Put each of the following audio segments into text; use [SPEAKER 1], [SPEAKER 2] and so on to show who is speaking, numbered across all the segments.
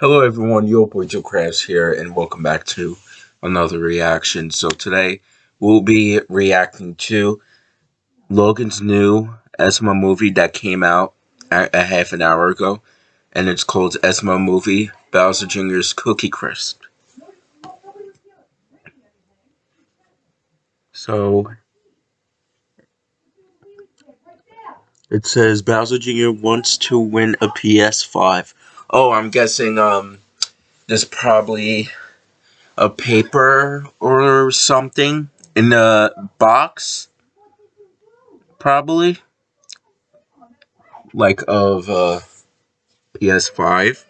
[SPEAKER 1] Hello everyone, your boy Joe Krabs here, and welcome back to another reaction. So today, we'll be reacting to Logan's new SML movie that came out a, a half an hour ago, and it's called SML Movie Bowser Jr.'s Cookie Crisp. So, it says Bowser Jr. wants to win a PS5. Oh, I'm guessing um, there's probably a paper or something in the box. Probably. Like of uh, PS5.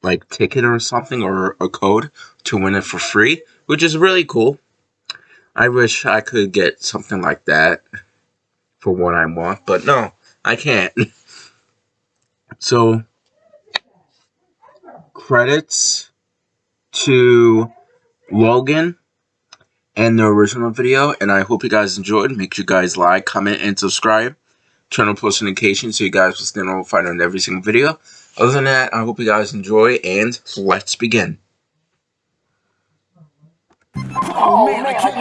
[SPEAKER 1] Like ticket or something or a code to win it for free. Which is really cool. I wish I could get something like that for what I want. But no, I can't. so credits to Logan and the original video, and I hope you guys enjoyed. Make sure you guys like, comment, and subscribe. Turn on post notifications so you guys will stay notified on every single video. Other than that, I hope you guys enjoy, and let's begin.
[SPEAKER 2] Oh, man, I can't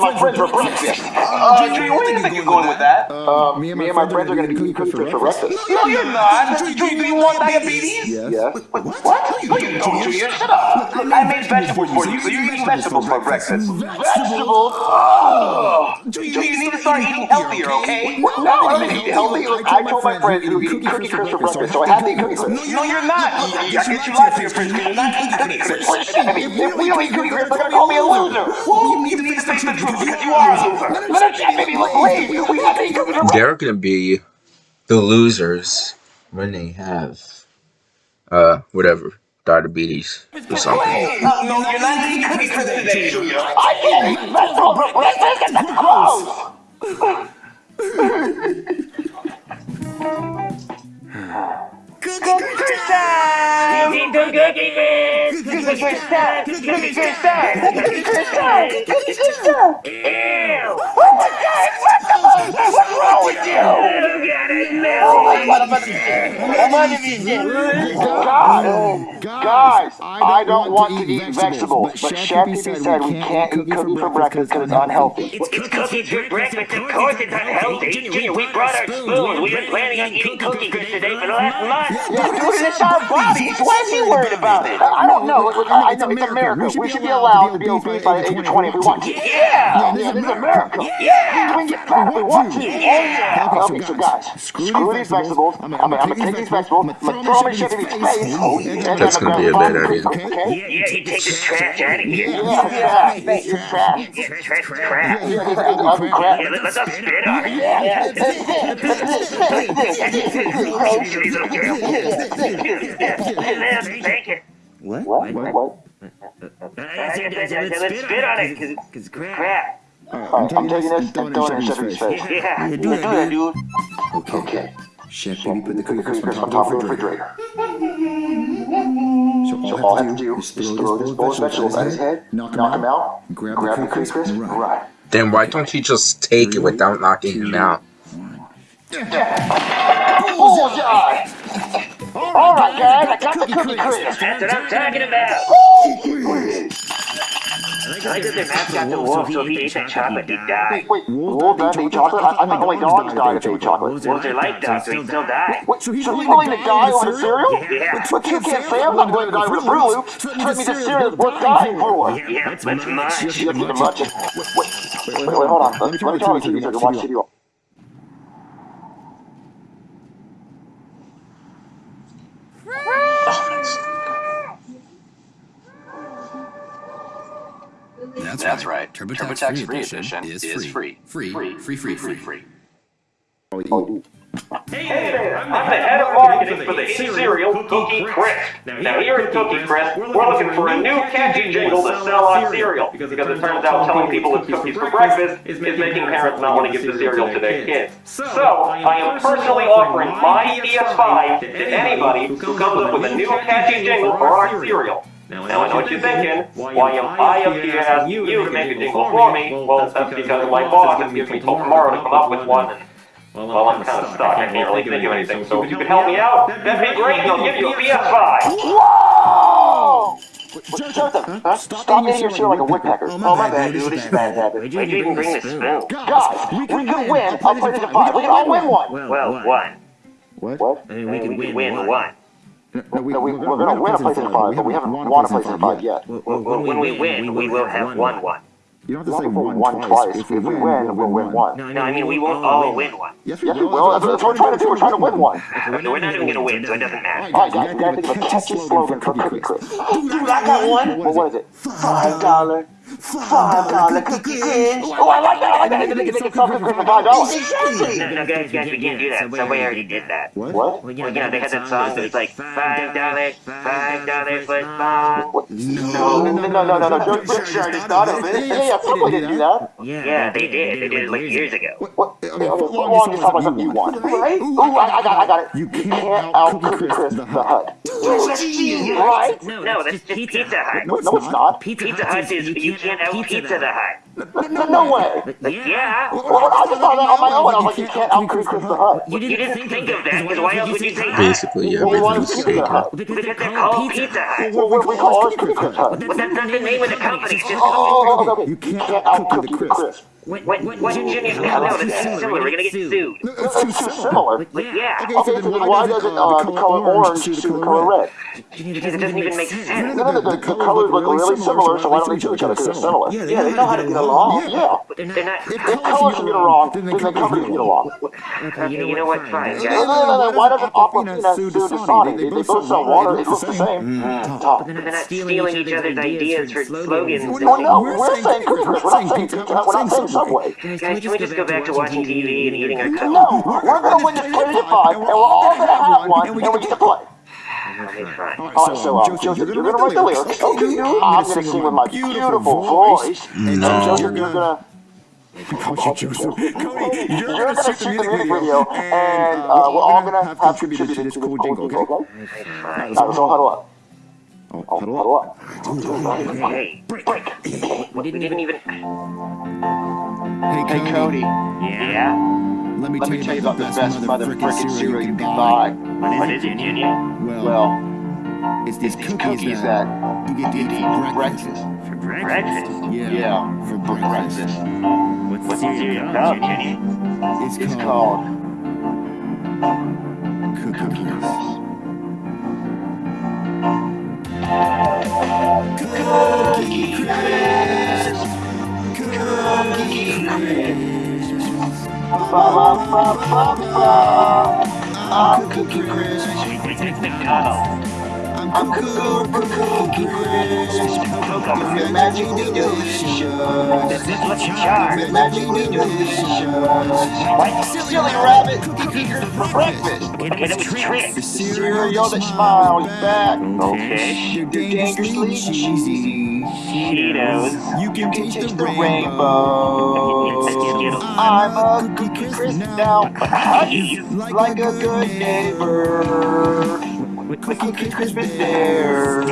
[SPEAKER 2] my friends breakfast. Uh, Junior, where do you think you're going with that? Uh, me and my, friends are going to eat cookie crisp for breakfast. No, you're not. Junior, do you want diabetes?
[SPEAKER 3] Yes.
[SPEAKER 2] Yes. What? What? No, you don't, Junior. Shut up. Look, I made vegetables for you, so you're eating vegetables for breakfast. Vegetables? Oh. Junior, you need to start eating healthier, okay? No, I don't eat healthy. I told my friends to eat cookie crisp for breakfast, so I had to eat cookie crisp. No, you're not. I guess you lied to your friends because you're not eating cookie crisp. If we don't eat cookie crisp, they're going to call me a loser. Well, you need to face the truth because you are a loser. Let us chat, baby. Look, please. We have to eat cookie crisp.
[SPEAKER 1] They're gonna be the losers when they have, uh, whatever, diabetes or something.
[SPEAKER 2] No, no, you're not eating today, I can't eat vegetables for breakfast. That's gross. Cookie
[SPEAKER 4] the cookie crisp!
[SPEAKER 2] Cookie time! Cookie time! Cookie time! Cookie time!
[SPEAKER 4] Ew!
[SPEAKER 2] Oh my God! What the What's wrong with you?
[SPEAKER 4] You got it,
[SPEAKER 2] Oh my
[SPEAKER 4] Melly!
[SPEAKER 2] God, guys, I don't want to eat vegetables, but Chef said we can't eat cookies for breakfast because it's unhealthy.
[SPEAKER 4] It's cookies for breakfast, of course it's unhealthy. Junior, we brought our spoons. We've been planning on eating cookie crisp today for the last month.
[SPEAKER 2] Yeah, dude, it's our bodies. Why is he worried about it? I don't know. Look, I know it's America. We should be allowed to be obese by the age of 20 if we want to.
[SPEAKER 4] Yeah!
[SPEAKER 2] Yeah, this is America.
[SPEAKER 4] Yeah!
[SPEAKER 2] We can get fat if we want to.
[SPEAKER 4] Yeah!
[SPEAKER 2] Okay, so guys, screw these vegetables. I'm gonna, take these vegetables, I'm gonna throw them in Chef Pee Pee's face. and
[SPEAKER 1] That's gonna be a
[SPEAKER 2] gonna
[SPEAKER 1] bad
[SPEAKER 2] vomit
[SPEAKER 1] idea.
[SPEAKER 2] them, Okay?
[SPEAKER 4] Yeah, you take the trash out of here.
[SPEAKER 2] Yeah, yeah, you're trash.
[SPEAKER 4] Trash, trash, crap.
[SPEAKER 2] Yeah, this is ugly crap.
[SPEAKER 4] Yeah, let- let's not spit on it.
[SPEAKER 2] Yeah,
[SPEAKER 4] These little girls. Thank you.
[SPEAKER 3] What?
[SPEAKER 2] What? What?
[SPEAKER 4] I said, I said, let's spit on it, because it's crap.
[SPEAKER 2] Alright, I'm taking this and throwing it in Chef Pee Pee's face.
[SPEAKER 4] Yeah.
[SPEAKER 2] Do that, dude.
[SPEAKER 3] Okay.
[SPEAKER 2] Okay.
[SPEAKER 3] Chef, baby, put the cookie
[SPEAKER 2] Cookie
[SPEAKER 3] crisp
[SPEAKER 2] crisp
[SPEAKER 3] on top of the refrigerator.
[SPEAKER 2] So all I have to do is throw this bowl of vegetables at his head, knock him out,
[SPEAKER 3] grab
[SPEAKER 2] grab
[SPEAKER 3] the
[SPEAKER 2] the cookie crisp,
[SPEAKER 3] run.
[SPEAKER 1] Then why don't you just take it without knocking him out?
[SPEAKER 2] Bullseye! Alright guys, I got the cookie crisp!
[SPEAKER 4] That's what I'm talking about. I like that their mascot's a wolf, so if he ate that chocolate, he'd die.
[SPEAKER 2] Wait, wolves that eat chocolate? I, I thought only dogs died if they ate chocolate.
[SPEAKER 4] Wolves are like dogs, so he'd still die.
[SPEAKER 2] Wait, so he's blaming the guy over the cereal?
[SPEAKER 4] Yeah.
[SPEAKER 2] But you can't say I'm not blaming the guy over the Fruit Loops. Threaten me the cereal is worth dying for.
[SPEAKER 4] Yeah, that's much.
[SPEAKER 2] You have much. Wait, wait, wait, hold on. Let me turn on the TV so I can watch TV.
[SPEAKER 5] That's,
[SPEAKER 6] That's
[SPEAKER 5] right.
[SPEAKER 6] right.
[SPEAKER 5] TurboTax,
[SPEAKER 6] TurboTax
[SPEAKER 5] Free
[SPEAKER 6] Free
[SPEAKER 5] Edition
[SPEAKER 6] Edition
[SPEAKER 5] is
[SPEAKER 6] is
[SPEAKER 5] free.
[SPEAKER 6] free.
[SPEAKER 5] Free. Free. Free. Free.
[SPEAKER 6] free.
[SPEAKER 7] Hey there, I'm the head of marketing for the hit cereal Cookie Crisp. Now here at Cookie Crisp, we're looking for a new catchy jingle to sell on cereal, because it turns out telling people it's cookies for breakfast is making parents not want to give the cereal to their kids. So, I am personally offering my PS5 to anybody who comes up with a new catchy jingle for our cereal. Now I know what you're thinking. Why am I up here asking you to make a jingle for me? Well, that's because my boss has given me till tomorrow to come up with one. Well, I'm kind of stuck. I can't really think of anything. So if you could help me out, that'd be great, and I'll give you a PS5.
[SPEAKER 2] Whoa! Joseph, huh? stop eating your cereal like a woodpecker.
[SPEAKER 3] Oh, my bad, dude. This is bad habit.
[SPEAKER 4] Why'd you even bring the spoon?
[SPEAKER 2] Guys, we can win a PlayStation 5. We can all win one.
[SPEAKER 4] Well, one.
[SPEAKER 3] What?
[SPEAKER 2] What?
[SPEAKER 4] I mean, we could win one.
[SPEAKER 3] No, we,
[SPEAKER 2] No, we, we're gonna win a PlayStation 5, but we haven't won a place in 5 yet.
[SPEAKER 4] Well, when we win, we will have won one.
[SPEAKER 3] You don't have to say
[SPEAKER 2] to win
[SPEAKER 3] one
[SPEAKER 2] one
[SPEAKER 3] twice.
[SPEAKER 2] twice. If we win, we'll win one.
[SPEAKER 4] No, I mean, we won't all win one.
[SPEAKER 3] Yes,
[SPEAKER 2] Yes, we will. That's, that's what we're trying to do. We're trying to win one.
[SPEAKER 4] So we're not even gonna win, so it doesn't matter.
[SPEAKER 2] All right, guys, we gotta think of a catchy slogan for Cookie Crisp. Dude, I got one. Well, what is it? Five dollar, five dollar cookie crisp. Oh, I like that. I like that. They can sell cookie crisp for five dollars. Exactly.
[SPEAKER 4] No, no, guys, guys, we can't do that. Somebody already did that.
[SPEAKER 3] What?
[SPEAKER 2] What?
[SPEAKER 4] Well, you know, they had that song that's like five dollars, five dollars foot long.
[SPEAKER 2] What? No, no, no, no, no, no. Joe Joe sure already thought of it. Yeah, yeah, Subway didn't do that.
[SPEAKER 4] Yeah, they did. They did it like years ago.
[SPEAKER 2] What? Okay, okay, foot long is talking about something you want, right? Ooh, I, I got, I got it.
[SPEAKER 3] You
[SPEAKER 2] You
[SPEAKER 3] can't
[SPEAKER 2] can't
[SPEAKER 3] out
[SPEAKER 2] out Cookie Crisp the Hut.
[SPEAKER 4] Ooh, that's genius.
[SPEAKER 2] Right?
[SPEAKER 4] No, that's just Pizza Hut.
[SPEAKER 2] No, no, it's not.
[SPEAKER 4] Pizza Hut is you can't out Pizza the Hut.
[SPEAKER 2] No, no way.
[SPEAKER 4] Yeah.
[SPEAKER 2] Well, I just thought that on my own. I was like, you can't out Cookie Crisp the Hut.
[SPEAKER 4] You didn't think of that, because why else would you say Hut?
[SPEAKER 1] Basically,
[SPEAKER 2] Well, we want
[SPEAKER 1] everything's
[SPEAKER 2] Pizza. Hut.
[SPEAKER 4] Because they're called Pizza Hut.
[SPEAKER 2] Well, we, we call ours Cookie Crisp Hut.
[SPEAKER 4] But that's not the name of the company. It's just
[SPEAKER 2] Oh, oh, oh, okay.
[SPEAKER 3] You can't
[SPEAKER 2] out
[SPEAKER 3] out
[SPEAKER 2] Cookie
[SPEAKER 3] Cookie the
[SPEAKER 2] Crisp.
[SPEAKER 4] What, what, what, Junior? No, no, that's too similar. We're gonna get sued.
[SPEAKER 3] No,
[SPEAKER 2] It's
[SPEAKER 3] it's too
[SPEAKER 2] too
[SPEAKER 3] similar.
[SPEAKER 2] similar.
[SPEAKER 4] But yeah,
[SPEAKER 2] Okay, so then why does it, uh, the color orange suit the color red?
[SPEAKER 4] because it doesn't even make sense.
[SPEAKER 2] No, no, the, the colors look really similar, so why don't they do each other? Because they're similar. Yeah, they know how to get along. Yeah.
[SPEAKER 4] They're not.
[SPEAKER 2] If colors can get along, then the companies get along.
[SPEAKER 4] Okay, you know what? Fine, guys.
[SPEAKER 2] no, no, no, why doesn't Aquafina sue Dasani? They, they both sell water, they look the same. Tough.
[SPEAKER 4] They're not stealing each other's ideas for slogans.
[SPEAKER 2] Oh, no, we're saying Cookie Crisp, we're not saying Pizza Hut, we're not saying Subway.
[SPEAKER 4] Guys, can we just go back to watching TV and eating our cookies?
[SPEAKER 2] No, we're gonna win this PlayStation 5, and we're all gonna have one, and we get to play.
[SPEAKER 4] Okay, fine.
[SPEAKER 2] Alright, so, um, Joseph, you're gonna write the lyrics. Okay, I'm gonna sing with my beautiful voice. And
[SPEAKER 1] No.
[SPEAKER 2] Joseph, you're gonna...
[SPEAKER 3] Call you Joseph. Cody, you're,
[SPEAKER 2] You're
[SPEAKER 3] gonna
[SPEAKER 2] gonna
[SPEAKER 3] shoot the music video,
[SPEAKER 2] and uh, we're all gonna have contributed to this cool jingle, okay?
[SPEAKER 4] Okay, fine.
[SPEAKER 2] Alright, so huddle up.
[SPEAKER 3] Oh,
[SPEAKER 2] Oh,
[SPEAKER 3] huddle
[SPEAKER 2] huddle
[SPEAKER 3] up.
[SPEAKER 2] up.
[SPEAKER 4] Hey, we didn't even.
[SPEAKER 3] Hey, Cody,
[SPEAKER 4] Yeah.
[SPEAKER 3] let me
[SPEAKER 2] Let
[SPEAKER 3] tell
[SPEAKER 2] me
[SPEAKER 3] you
[SPEAKER 2] tell you
[SPEAKER 3] about the best mother frickin' cereal you can buy.
[SPEAKER 4] What is it, Junior?
[SPEAKER 3] Well,
[SPEAKER 2] Well,
[SPEAKER 3] it's these
[SPEAKER 2] these
[SPEAKER 3] cookies
[SPEAKER 2] cookies
[SPEAKER 3] that
[SPEAKER 2] that
[SPEAKER 3] you get to eat
[SPEAKER 2] eat
[SPEAKER 3] for
[SPEAKER 2] for
[SPEAKER 3] breakfast.
[SPEAKER 2] breakfast.
[SPEAKER 4] For breakfast?
[SPEAKER 3] Yeah,
[SPEAKER 2] Yeah,
[SPEAKER 3] for
[SPEAKER 2] for
[SPEAKER 3] breakfast.
[SPEAKER 2] breakfast.
[SPEAKER 4] What's the cereal called, Junior?
[SPEAKER 3] It's,
[SPEAKER 2] It's
[SPEAKER 3] called
[SPEAKER 2] called I'm Cookie Crisp.
[SPEAKER 4] McDonald's.
[SPEAKER 2] I'm Cookie Cookie Crisp. With magic delicious.
[SPEAKER 4] This is Lucky Charms.
[SPEAKER 2] Magic delicious. Like silly rabbit crisp for breakfast.
[SPEAKER 4] That was Trix.
[SPEAKER 2] The cereal that smiles back.
[SPEAKER 4] Okay.
[SPEAKER 2] You're dangerously cheesy.
[SPEAKER 4] Cheetos.
[SPEAKER 2] You can taste the rainbow.
[SPEAKER 4] Skittles.
[SPEAKER 2] I'm a cookie crisp now.
[SPEAKER 4] Huggies.
[SPEAKER 2] Like a good neighbor. Cookie crisp is there.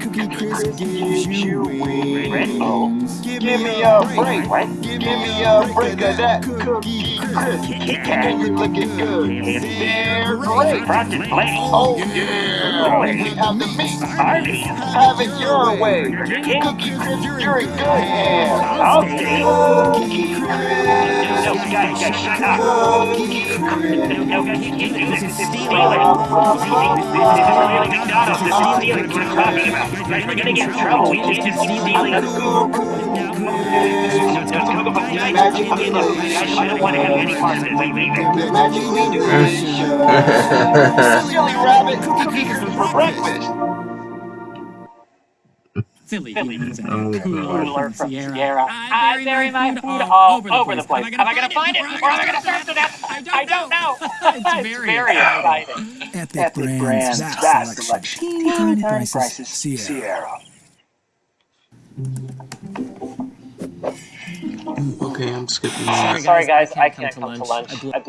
[SPEAKER 2] Cookie crisp gives you wings. Give me a break.
[SPEAKER 4] What?
[SPEAKER 2] Give me a break of that cookie crisp. Can you lick it good? Great.
[SPEAKER 4] Frosted Flakes.
[SPEAKER 2] Oh yeah. We have the meat.
[SPEAKER 4] Arby's.
[SPEAKER 2] Have it your way. Cookie crisp, you're in good hands.
[SPEAKER 4] Okay.
[SPEAKER 2] Cookie crisp.
[SPEAKER 4] No, guys, guys, shut up. No, guys, you can't do this. Is stealing. This isn't really McDonald's. This is stealing. What I'm talking about. We're gonna get in trouble. We can't just keep stealing. Guys, I don't want any part of this. Leave it.
[SPEAKER 2] Magic delicious. Silly rabbit cookie crisp for breakfast.
[SPEAKER 6] Silly humans at
[SPEAKER 1] Oh,
[SPEAKER 6] Cooler
[SPEAKER 1] God.
[SPEAKER 6] from Sierra. I bury my food all over the place. Am I gonna find it or am I gonna starve to death? I don't know. It's very exciting.
[SPEAKER 8] Epic, brands, vast, selection, teeny tiny prices, Sierra.
[SPEAKER 1] Okay, I'm skipping
[SPEAKER 6] Sorry. Sorry guys, I can't come to lunch. I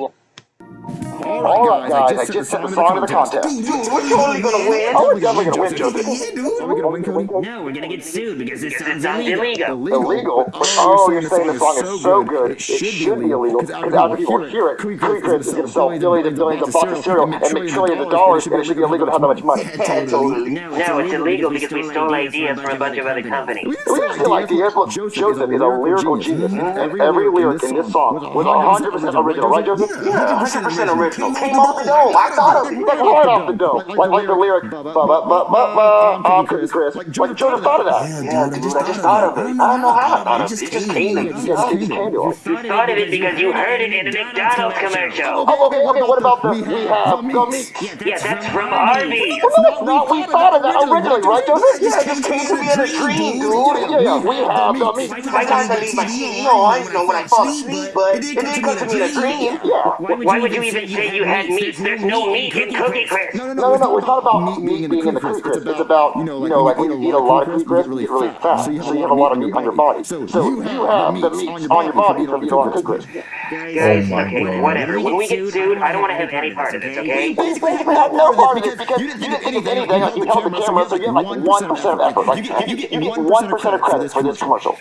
[SPEAKER 6] blew-
[SPEAKER 2] Alright guys, I just set the song to the contest.
[SPEAKER 3] Dude,
[SPEAKER 2] we're totally gonna win. Oh, we're definitely gonna win, Joseph.
[SPEAKER 3] Yeah, dude. Are we gonna win, Cody?
[SPEAKER 4] No, we're gonna get sued because it
[SPEAKER 6] Because it
[SPEAKER 4] sounds
[SPEAKER 6] sounds
[SPEAKER 4] illegal.
[SPEAKER 6] illegal.
[SPEAKER 2] Illegal? Oh, you're saying oh, the song is so good, it should be illegal, because after people hear it, Cookie Crisp is gonna sell billions and billions of boxes of cereal and make trillions of dollars, and it should be illegal to have that much money.
[SPEAKER 3] Totally.
[SPEAKER 6] No, it's illegal because we stole ideas from a bunch of other companies.
[SPEAKER 2] We didn't steal ideas. Look, Joseph is a lyrical genius. Every lyric in this song was 100% original, right, Joseph?
[SPEAKER 6] Yeah, 100% original. Came off the dome. I thought of it.
[SPEAKER 2] That's right off the dome. Like, like the lyric, ba ba ba ba ba, I'm Cookie Crisp. Like Joseph thought of that.
[SPEAKER 6] Yeah, dude, I just thought of it. I don't know how I thought of it. It just came to me.
[SPEAKER 2] He just came to us.
[SPEAKER 6] You thought of it because you heard it in a McDonald's commercial.
[SPEAKER 2] Oh, okay, okay, what about the we have the meat?
[SPEAKER 6] Yeah, that's from Arby's.
[SPEAKER 2] No, it's not. We thought of that originally, right, Joseph? Yeah, it just came to me in a dream, dude. Yeah, yeah, we have the meat.
[SPEAKER 6] My times I leave my CEO eyes know when I fall asleep, but it didn't come to me in a dream.
[SPEAKER 2] Yeah.
[SPEAKER 6] Why would you even say you had meat? There's no meat in Cookie Crisp.
[SPEAKER 3] No, no,
[SPEAKER 2] No, no, no, it's not about meat being in the Cookie Crisp. It's about, you know, like when you eat a lot of Cookie Crisp, you get really fat, so you have a lot of meat on your body. So you have the meat on your body from eating a lot of Cookie Crisp.
[SPEAKER 6] Guys, okay, whatever. When we get sued, I don't want to have any part of this, okay?
[SPEAKER 2] Basically, you had no part of it because you didn't think of anything. Like, you held the camera, so you had like 1% of effort. Like, you get, you get 1% of credit for this commercial.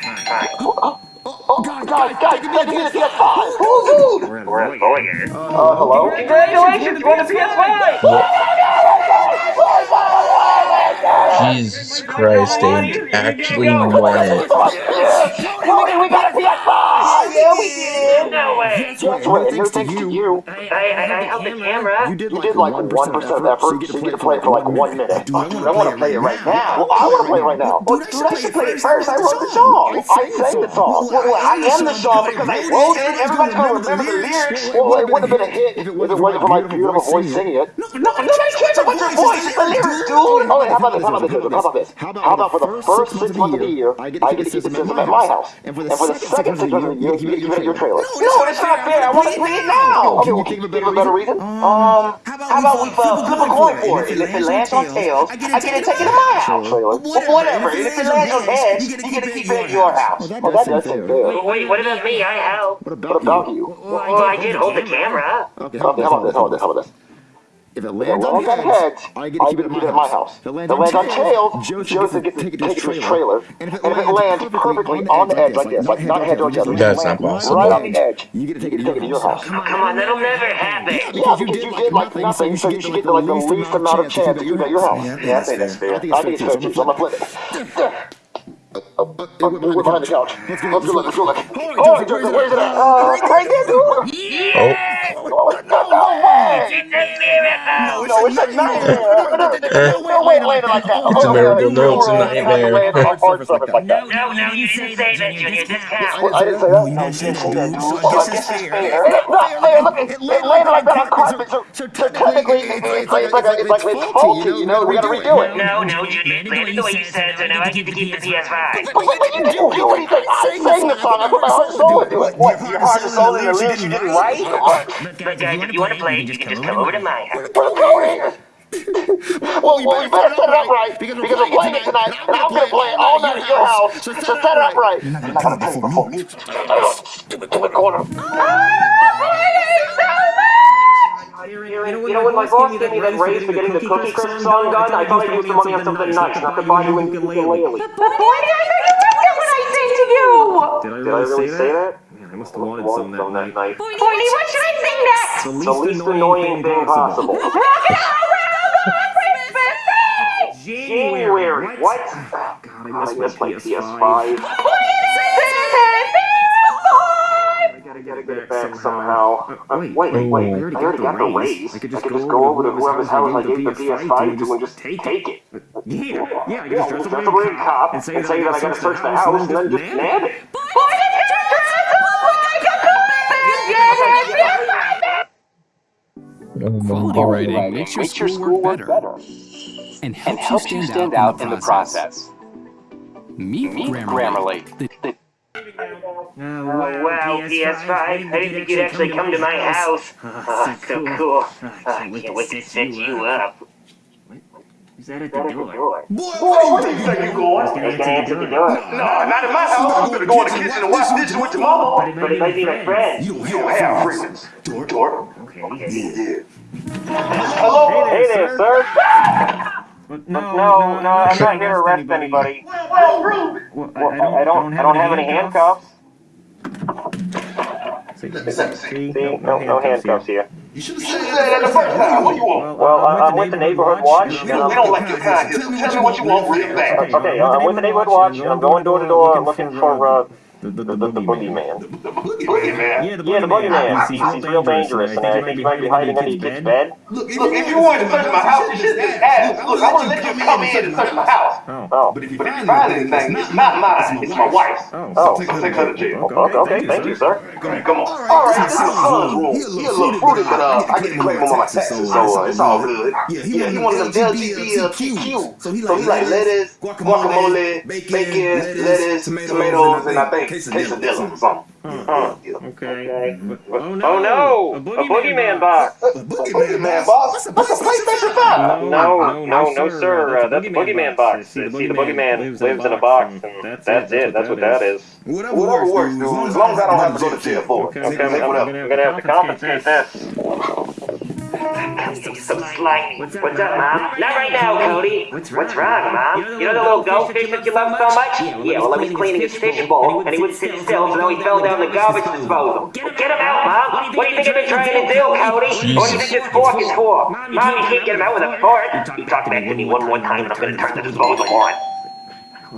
[SPEAKER 2] Oh, guys, guys, guys, you gotta get the PS5. Woo, dude.
[SPEAKER 6] We're at Voyager.
[SPEAKER 2] Uh, hello?
[SPEAKER 6] Congratulations, you won the PS5!
[SPEAKER 1] Jesus Christ, they actually won it.
[SPEAKER 2] Cody, we got a PS5! Yeah, we did!
[SPEAKER 6] No way!
[SPEAKER 2] That's right, and no thanks to you.
[SPEAKER 6] I, I, I held the camera.
[SPEAKER 2] You did like 1% of effort, so you get to play it for like one minute.
[SPEAKER 3] Dude, I want to play it right now.
[SPEAKER 2] Well, I want to play it right now. Well, dude, I should play it first. I wrote the song. I sang the song. Well, well, I am the song because I wrote it. Everybody's going to remember the lyrics. Well, it wouldn't have been a hit if it wasn't for my beautiful voice singing it. No, nobody cares about your voice. It's the lyrics, dude. Oh, how about this? How about this? How about this? How about for the first six months of the year, I get to keep the system at my house. And for the second six months of the year, you get it at your trailer. No, it's not fair. I want to play it now. Okay, well, can you think of a better reason?
[SPEAKER 6] Um, how about we uh, flip a coin for it? And if it lands on tails, I get to take it to my house.
[SPEAKER 2] Trailer.
[SPEAKER 6] Well, whatever. And if it lands on heads, you get to keep it at your house.
[SPEAKER 2] Oh, that doesn't fair.
[SPEAKER 6] Wait, what about me? I help.
[SPEAKER 2] What about you?
[SPEAKER 6] Well, I did hold the camera.
[SPEAKER 2] Okay, how about this? How about this? How about this?
[SPEAKER 3] If it
[SPEAKER 2] If it
[SPEAKER 3] lands on
[SPEAKER 2] lands on
[SPEAKER 3] heads,
[SPEAKER 2] heads,
[SPEAKER 3] I get to keep it at my house.
[SPEAKER 2] If it lands on tails, Joseph gets to take it to his trailer. And if it lands perfectly on the edge like this, like not head to each other,
[SPEAKER 1] That's not possible.
[SPEAKER 2] right on the edge,
[SPEAKER 3] You get to take it
[SPEAKER 2] to your house.
[SPEAKER 6] Oh, come on, that'll never happen.
[SPEAKER 2] Yeah, because you did like nothing, so you should get the, like the least amount of chance to keep it at your house.
[SPEAKER 3] Yeah, I think that's fair.
[SPEAKER 2] I think it's fair too, so I'm gonna flip it. Oh, we're behind the couch. Let's go look, let's go look. Oh, where's it at? Uh, right there, dude.
[SPEAKER 1] Oh,
[SPEAKER 2] Oh, no way!
[SPEAKER 6] It's a miracle.
[SPEAKER 2] No, it's a nightmare. No, no, there's no way to land it like that.
[SPEAKER 1] It's a miracle. No, it's a
[SPEAKER 2] You have to
[SPEAKER 1] nightmare.
[SPEAKER 2] land on hard surface like that.
[SPEAKER 6] No, no, you didn't say that, Junior. This counts.
[SPEAKER 2] Well, I didn't say that.
[SPEAKER 8] you didn't say that, dude. So
[SPEAKER 2] Well,
[SPEAKER 8] I guess it's fair.
[SPEAKER 2] It's not fair. Look, it, it landed like that on carpet, so, so technically it's, it's like, it's like, a, it's faulty, you know? We gotta redo it.
[SPEAKER 6] No, no, Junior. It landed the way you said, so now I get to keep the PS5.
[SPEAKER 2] But, but, but you didn't do anything. I sang the song. I put my heart and soul into it. What? Your heart and soul in the lyrics you didn't write?
[SPEAKER 6] Look, guys, if you want to play, you can just come over to my house.
[SPEAKER 2] We're going. Well, you better set it up right because we're playing it tonight, and I'm gonna play it all night at your house. So set it up right.
[SPEAKER 8] You're not gonna come before me.
[SPEAKER 2] Stupid corner.
[SPEAKER 7] You know, when my boss gave me that raise for getting the Cookie Crisp song done, I thought I'd use the money on something nice, not to buy you a ukulele.
[SPEAKER 9] But boy, did I know you meant it when I sang to you!
[SPEAKER 7] Did I really say that? Yeah, I must have wanted some that night.
[SPEAKER 9] Boy, what should I sing next?
[SPEAKER 7] The least annoying thing possible.
[SPEAKER 9] Rock and roll, roll Christmas Day!
[SPEAKER 7] January, what? God, I miss my PS5.
[SPEAKER 9] Boy, it's
[SPEAKER 7] I gotta get it back somehow. Uh, wait, wait, wait, I already got the raise. I could just go over to whoever's house I gave the PS5 to and just take it.
[SPEAKER 4] Yeah, yeah, I can
[SPEAKER 7] Yeah,
[SPEAKER 4] just dress
[SPEAKER 7] dress
[SPEAKER 4] up
[SPEAKER 7] up like a cop and say that I gotta search the house and then just nab it.
[SPEAKER 9] Boy, it's gonna dress up like a Christmas
[SPEAKER 1] oh my
[SPEAKER 10] Quality
[SPEAKER 1] God.
[SPEAKER 10] writing makes your schoolwork better and helps you stand out in the process. Meet Grammarly, the
[SPEAKER 6] Oh, oh wow, PS5. I didn't think you'd actually come to my house. Oh, so cool. Oh, I can't wait to set you up.
[SPEAKER 4] Who's that at the door?
[SPEAKER 2] Boy, where do you think you're going?
[SPEAKER 6] Who's gonna answer the door?
[SPEAKER 2] No, not in my house. I'm gonna go in the kitchen and wash dishes with your mama.
[SPEAKER 6] But it might be my friend.
[SPEAKER 2] You don't have friends. Door, door.
[SPEAKER 6] Okay.
[SPEAKER 7] Hello? Hey there, sir. No, no, no, I'm not here to arrest anybody.
[SPEAKER 2] Well, rude.
[SPEAKER 7] Well, I I don't, I don't have any handcuffs.
[SPEAKER 3] See?
[SPEAKER 7] See, no, no handcuffs here.
[SPEAKER 3] You should
[SPEAKER 2] You should have said that the first time. What you want?
[SPEAKER 7] Well, I- I'm with the neighborhood watch.
[SPEAKER 2] We don't, we don't like your kind here, tell me what you want real fast.
[SPEAKER 7] Okay, I'm with the neighborhood watch, and I'm going door to door looking for, uh, the, the, the boogeyman.
[SPEAKER 2] The boogeyman.
[SPEAKER 7] Yeah, the boogeyman. He's, he's real dangerous, and I think he might be hiding under your bed.
[SPEAKER 2] Look, if you wanted to search my house, you should just ask. Look, I want to let you come in and search my house.
[SPEAKER 7] Oh.
[SPEAKER 2] But if you find anything, it's not mine. It's my wife's.
[SPEAKER 7] Oh.
[SPEAKER 2] So take her to jail.
[SPEAKER 7] Okay, okay, thank you, sir.
[SPEAKER 2] Come on. All right, this is Son's room. He a little fruity, but uh, I get to collect more of my taxes, so uh, it's all good. Yeah, he one of them LGBTQ. So he like lettuce, guacamole, bacon, lettuce, tomatoes, and I think quesadilla or something.
[SPEAKER 7] Okay. Oh no! A boogeyman box!
[SPEAKER 2] A Boogeyman boss? That's a PlayStation 5.
[SPEAKER 7] No, no, no, sir. Uh, that's a boogeyman box. See, the boogeyman lives in a box, and that's it. That's what that is.
[SPEAKER 2] Whatever works, dude. As long as I don't have to go to jail for it.
[SPEAKER 7] Okay, I'm, I'm. I'm gonna have to confiscate this.
[SPEAKER 6] So slimy. What's up, Mom? Not right now, Cody. What's wrong, Mom? You know the little goldfish that you love so much? Yeah, well, I was cleaning his fish bowl, and he wouldn't sit still, so now he fell down the garbage disposal. Get him out, Mom! What do you think I've been trying to do, Cody? What do you think this fork is for? Mom, you can't get him out with a fork. You talk back to me one more time, and I'm gonna turn the disposal on.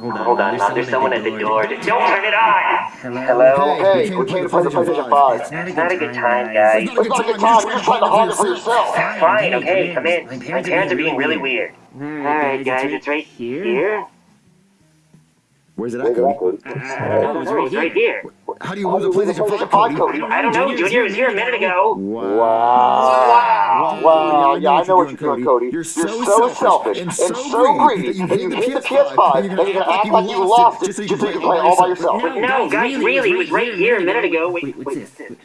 [SPEAKER 6] Hold on, Mom. There's someone at the door. Don't turn it on. Hello?
[SPEAKER 3] Hey, we came to play the PlayStation 5.
[SPEAKER 6] It's not a good time, guys.
[SPEAKER 3] It's not a good time, you're just trying to hog it for yourself.
[SPEAKER 6] Fine, okay, come in. My parents are being really weird. Alright, guys, it's right here.
[SPEAKER 11] Where's it at, Cody?
[SPEAKER 6] Oh, uh, it's it's right here.
[SPEAKER 11] How do you lose a PlayStation 5, Cody?
[SPEAKER 6] I don't know, Junior was here a minute ago.
[SPEAKER 3] Wow. Wow. Wow! Yeah, I know what you're doing, Cody. You're so selfish and so greedy that you hit the PS5 and you're gonna act like you lost it just so you can play all by yourself.
[SPEAKER 6] No, guys, really, it was right here a minute ago. Wait, wait, what's this?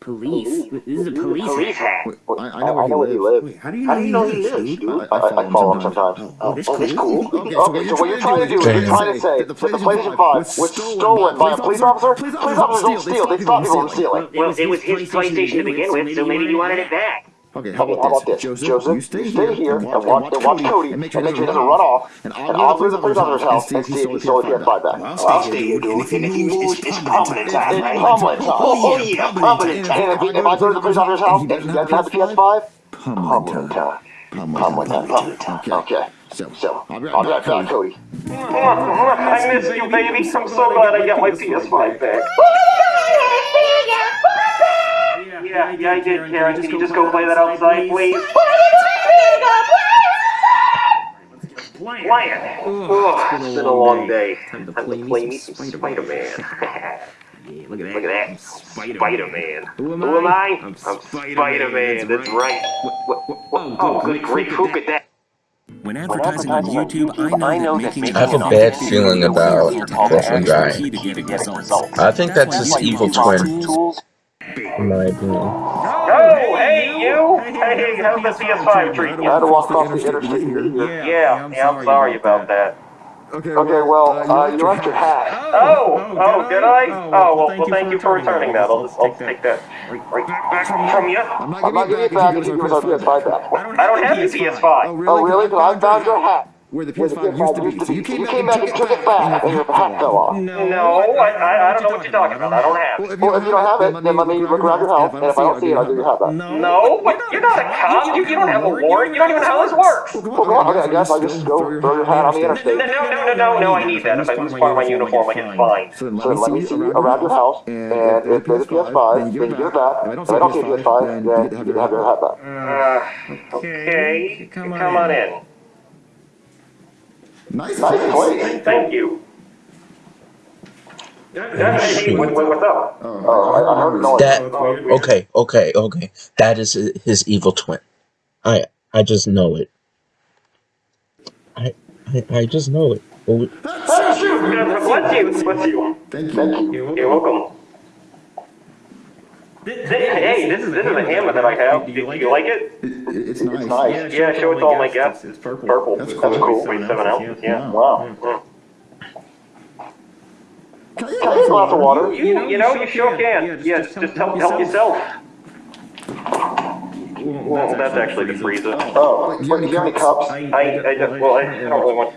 [SPEAKER 6] Police? This is a police, police hat.
[SPEAKER 3] I, I oh, know where he lives.
[SPEAKER 11] How do you
[SPEAKER 3] How do you know he lives, dude? I, I follow him sometimes.
[SPEAKER 11] Oh, oh, this
[SPEAKER 3] Oh, this cool.
[SPEAKER 11] Okay,
[SPEAKER 3] Okay, so what you're trying to do is you're trying to say that the PlayStation 5 was stolen by a police officer? Police officers don't steal, they stop people from stealing.
[SPEAKER 6] Well, it was his PlayStation to begin with, so maybe he wanted it back.
[SPEAKER 11] Okay,
[SPEAKER 3] How about this? Joseph, you stay here and watch, and watch Cody and make sure he doesn't run off, and I'll go to the police officer's house and see if he stole the PS5 back.
[SPEAKER 2] I'll stay here, dude. And if he moves, it's prominent time,
[SPEAKER 3] It's prominent time.
[SPEAKER 2] Oh, yeah, prominent time.
[SPEAKER 3] And if, I go to the police officer's house and he doesn't have the PS5, prominent time. Prominent time. Prominent time. Okay. So, I'll be right back, Cody.
[SPEAKER 7] I missed you, baby. I'm so glad I got my PS5 back. Yeah, yeah, I did, Karen. Can you just go play that outside, please? Play it. Oh, it's been a long day. Time to play me some Spider-Man.
[SPEAKER 6] Look at
[SPEAKER 7] Look at that. Spider-Man. Who am I? I'm Spider-Man. That's right. Oh, good grief. Who could that?
[SPEAKER 12] When advertising on YouTube, I know that making
[SPEAKER 1] I have a bad feeling about this guy.
[SPEAKER 12] key to getting results.
[SPEAKER 1] I think that's his evil twin. In my opinion.
[SPEAKER 7] Oh, hey, you! Hey, how's the PS5 treating
[SPEAKER 3] I had to
[SPEAKER 7] you?
[SPEAKER 3] walk across the interstate to get here.
[SPEAKER 7] Yeah, yeah, I'm sorry about that.
[SPEAKER 3] Okay, okay, well, uh, you left your hat.
[SPEAKER 7] Oh, oh, did I? Oh, well, well, thank you for returning that. I'll just, I'll take that right back from you.
[SPEAKER 3] I'm not giving it back if you give us our PS5 back.
[SPEAKER 7] I don't have the PS5.
[SPEAKER 3] Oh, really? Because I found your hat.
[SPEAKER 11] Where the
[SPEAKER 3] Where the
[SPEAKER 11] PS5 used to be. So you
[SPEAKER 3] You
[SPEAKER 11] came
[SPEAKER 3] came
[SPEAKER 11] back
[SPEAKER 3] back and took it back, and your hat fell off.
[SPEAKER 7] No, I, I, I don't know what you're talking about. I don't have it.
[SPEAKER 3] Well, if you don't have it, then let me look around your house, and if I don't see it, I'll give you your hat back.
[SPEAKER 7] No, but you're not a cop. You, you don't have a warrant. You don't even know how this works.
[SPEAKER 3] Well, come on, okay, I guess I'll just go throw your hat on the interstate.
[SPEAKER 7] no, no, no, no, no, I need that. If I lose part of my uniform, I get fined.
[SPEAKER 11] So then
[SPEAKER 3] let me see around your house, and if there's a PS5, then you give it back. If I don't see a PS5, then you have your hat back.
[SPEAKER 7] Uh, okay, come on in.
[SPEAKER 11] Nice
[SPEAKER 3] Nice place.
[SPEAKER 7] Thank you. Hey, what, what, what's up?
[SPEAKER 3] Oh, oh I, I heard noise.
[SPEAKER 1] That oh, okay, okay, okay. That is his evil twin. I I just know it. I I, I just know it. Oh,
[SPEAKER 7] Oh, shoot! God Bless you, bless you.
[SPEAKER 11] Thank
[SPEAKER 3] Thank
[SPEAKER 11] you.
[SPEAKER 3] you.
[SPEAKER 7] You're welcome. Th- th- Hey, this is this is a hammer that I have. Do you, you like it?
[SPEAKER 11] It- It's
[SPEAKER 3] It's
[SPEAKER 11] nice.
[SPEAKER 3] nice.
[SPEAKER 7] Yeah, show it to all my guests. It's purple.
[SPEAKER 11] That's
[SPEAKER 7] That's
[SPEAKER 11] cool.
[SPEAKER 7] cool. Weighs seven ounces. Yeah.
[SPEAKER 3] Wow.
[SPEAKER 7] Mm.
[SPEAKER 11] Can I
[SPEAKER 3] Can get a glass of water?
[SPEAKER 7] You, you know, you sure can. Yeah, just, just help, help yourself. Well, that's actually the freezer.
[SPEAKER 3] Oh, do you have any cups?
[SPEAKER 7] I, I don't, well, I don't really want.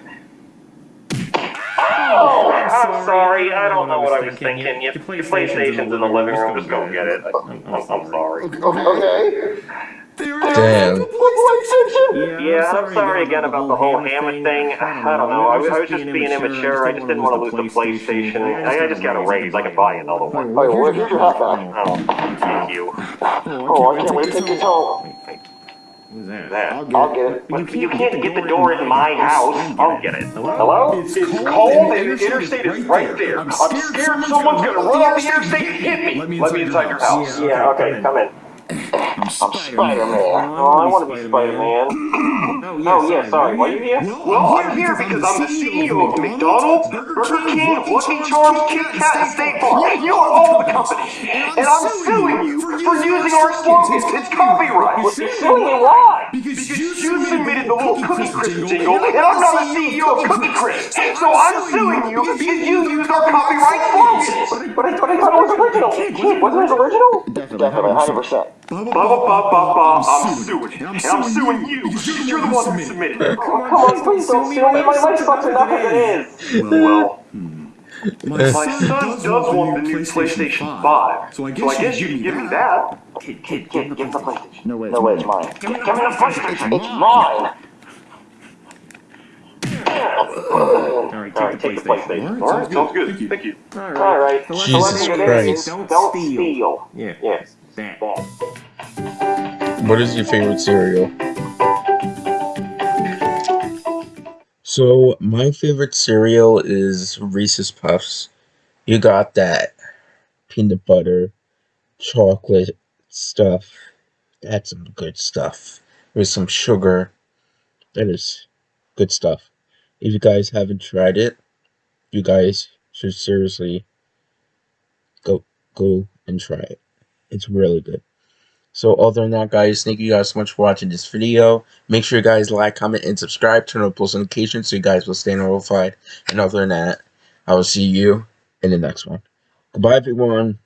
[SPEAKER 7] Oh, I'm sorry. I don't know what I was thinking. Your PlayStation's in the living room. Just go get it. I'm, I'm, I'm sorry.
[SPEAKER 3] Okay.
[SPEAKER 1] Damn.
[SPEAKER 7] Yeah, I'm sorry again about the whole hammer thing. I don't know. I was, I was just being immature. I just didn't want to lose the PlayStation. I, I just got a raise. I can buy another one.
[SPEAKER 3] Oh, well, here's your hat back.
[SPEAKER 7] Oh, oh thank you.
[SPEAKER 3] Oh, I can't wait to take this home.
[SPEAKER 7] Who's that?
[SPEAKER 3] I'll get it.
[SPEAKER 7] But you can't get the door in my house. I'll get it. Hello?
[SPEAKER 2] It's cold and the interstate is right there. I'm scared someone's gonna run off the interstate and hit me. Let me inside your house.
[SPEAKER 7] Yeah, okay, come in.
[SPEAKER 3] I'm Spider-Man.
[SPEAKER 7] Oh, I want to be Spider-Man. Oh, yeah, sorry. Why are you here?
[SPEAKER 2] Well, I'm here because I'm the CEO of McDonald's, Burger King, Lucky Charms, Kit Kat, and State Farm. And you are all the companies. And I'm suing you for using our slogans. It's copyright.
[SPEAKER 7] Suing you why?
[SPEAKER 2] Because you submitted the little Cookie Crisp jingle, and I'm not the CEO of Cookie Crisp. So I'm suing you because you used our copyright slogans.
[SPEAKER 7] But I, but I thought it was original. Wasn't it original?
[SPEAKER 3] Definitely, 100%.
[SPEAKER 2] Blah, blah, blah, blah, blah, I'm suing. And I'm suing you because you're the one who submitted it.
[SPEAKER 7] Come on, please don't sue me. My life sucks enough as it is.
[SPEAKER 2] Well, my son does want the new PlayStation 5, so I guess you can give me that.
[SPEAKER 7] Kid, kid, give him the PlayStation.
[SPEAKER 11] No way.
[SPEAKER 3] No way, it's mine.
[SPEAKER 7] Give me the PlayStation.
[SPEAKER 3] It's mine.
[SPEAKER 7] Alright, take the PlayStation.
[SPEAKER 2] Alright, sounds good. Thank you.
[SPEAKER 7] Alright.
[SPEAKER 1] Jesus Christ.
[SPEAKER 7] Don't steal.
[SPEAKER 12] Yeah.
[SPEAKER 7] Yes.
[SPEAKER 12] That.
[SPEAKER 1] What is your favorite cereal? So, my favorite cereal is Reese's Puffs. You got that peanut butter, chocolate stuff. That's some good stuff. With some sugar. That is good stuff. If you guys haven't tried it, you guys should seriously go go and try it. It's really good. So other than that, guys, thank you guys so much for watching this video. Make sure you guys like, comment, and subscribe. Turn on post notifications so you guys will stay notified. And other than that, I will see you in the next one. Goodbye, everyone.